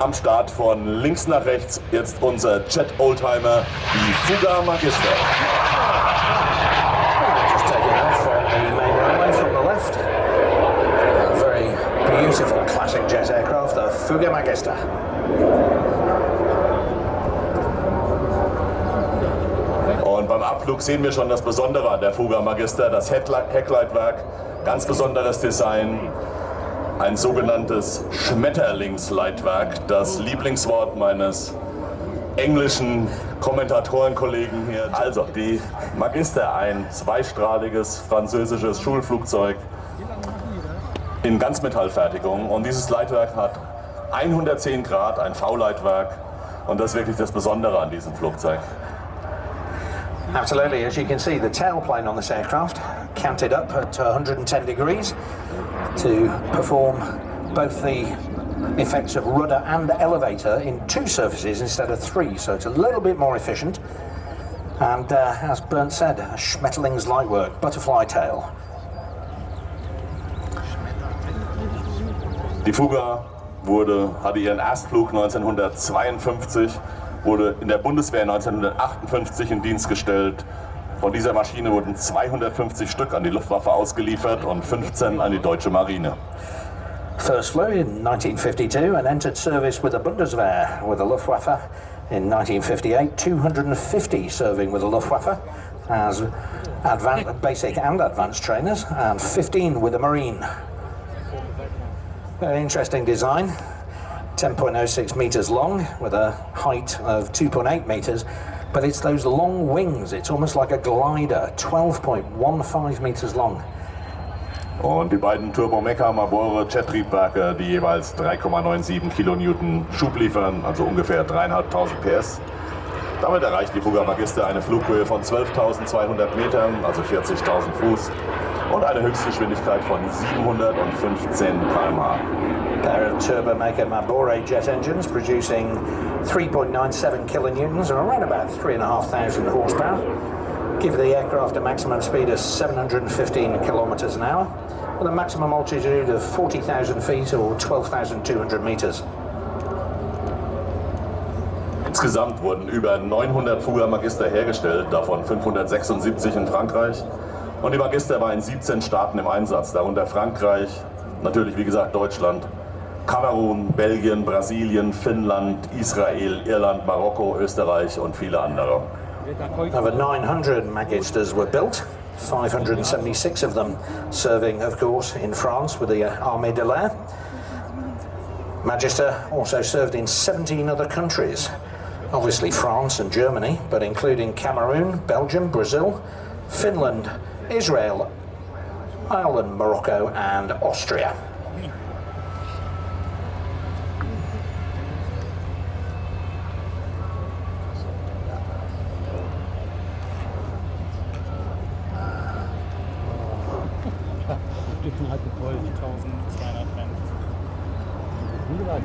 am Start von links nach rechts jetzt unser Jet Oldtimer, die Magister. Beautiful classic jet aircraft, the Fuga Magister. Und beim Abflug sehen wir schon das Besondere an der Fuga Magister, das Heckleitwerk, ganz besonderes Design, ein sogenanntes Schmetterlingsleitwerk, das Lieblingswort meines englischen Kommentatorenkollegen hier. Also die Magister, ein zweistrahliges französisches Schulflugzeug in Ganzmetallfertigung und dieses Leitwerk hat 110 Grad, ein V-Leitwerk und das ist wirklich das Besondere an diesem Flugzeug. Absolutely, as you can see, the tailplane on this aircraft canted up at 110 degrees to perform both the effects of rudder and elevator in two surfaces instead of three, so it's a little bit more efficient. And uh, as Bernd said, Schmetterling's light work, butterfly tail. Die Fuga wurde, hatte ihren Erstflug 1952 wurde in der Bundeswehr 1958 in Dienst gestellt. Von dieser Maschine wurden 250 Stück an die Luftwaffe ausgeliefert und 15 an die deutsche Marine. First flew in 1952 and entered service with the Bundeswehr with the Luftwaffe in 1958. 250 serving with the Luftwaffe as advanced, basic and advanced trainers, and 15 with the Marine. Very interesting design. 10.06 meters long with a height of 2.8 meters, but it's those long wings. It's almost like a glider, 12.15 meters long. Und die beiden Turbomeca-Mabore Jet-Triebwerke, die jeweils 3,97 Kilonewton Schub liefern, also ungefähr 3.500 PS. Damit erreicht die Fuga Magister eine Flughöhe von 12.200 Metern, also 40.000 Fuß, und eine Höchstgeschwindigkeit von 715 km/h. Pair of Turbomaker Mabore jet engines producing 3.97 kilonewtons or around about 3,500 horsepower. Give the aircraft a maximum speed of 715 kilometers an hour with a maximum altitude of 40,000 feet or 12,200 meters. Insgesamt wurden über 900 Fuga Magister hergestellt, davon 576 in Frankreich. Und die Magister war in 17 Staaten im Einsatz, darunter Frankreich, natürlich wie gesagt Deutschland, Kamerun, Belgien, Brasilien, Finnland, Israel, Irland, Marokko, Österreich und viele andere. Over 900 Magisters were built, 576 of them serving, of course, in France with the uh, Armée de l'Air. Magister also served in 17 other countries, obviously France and Germany, but including Cameroon, Belgium, Brazil, Finland, Israel, Ireland, Morocco and Austria. Gold 1200 Rand. Wie gesagt,